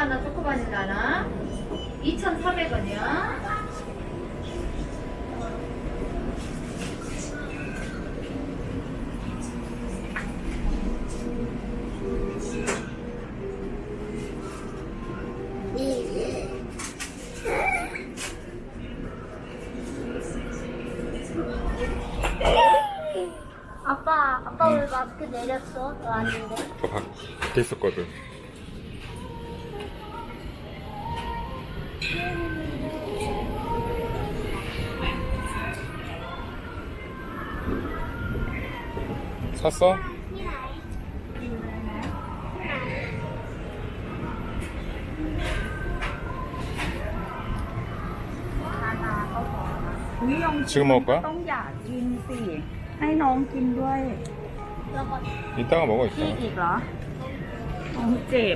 하나, 초코 바닐라 하나. 2,400원이요. 아빠 아빠 왜 마스크 내렸어? 너 아닌데? 밖에 있었거든. 샀어? 지금 먹을 거야? ต้องอยากกินสิ ให้น้องกินด้วย แล้วก็ 이따가 먹어, พี่ 이따가. อีกเหรอน้องเจ็บ